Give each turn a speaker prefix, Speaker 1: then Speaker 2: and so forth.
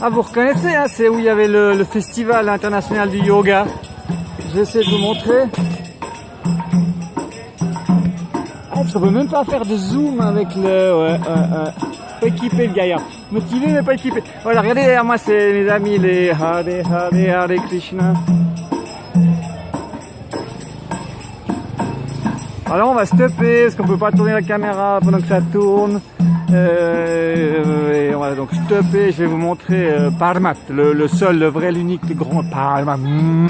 Speaker 1: Ah, vous reconnaissez, hein, c'est où il y avait le, festival international du yoga. Je vais essayer de vous montrer. Ah, je peux même pas faire de zoom avec le... Ouais. Pas équipé le gaillard. Motivé mais pas équipé. Voilà, regardez derrière moi, c'est mes amis les Hare Hare Hare Krishna. Alors on va stopper parce qu'on peut pas tourner la caméra pendant que ça tourne. Euh, va donc stopper. Je vais vous montrer euh, Parmat, le, seul, le vrai, l'unique, le grand Parmat. Mmh.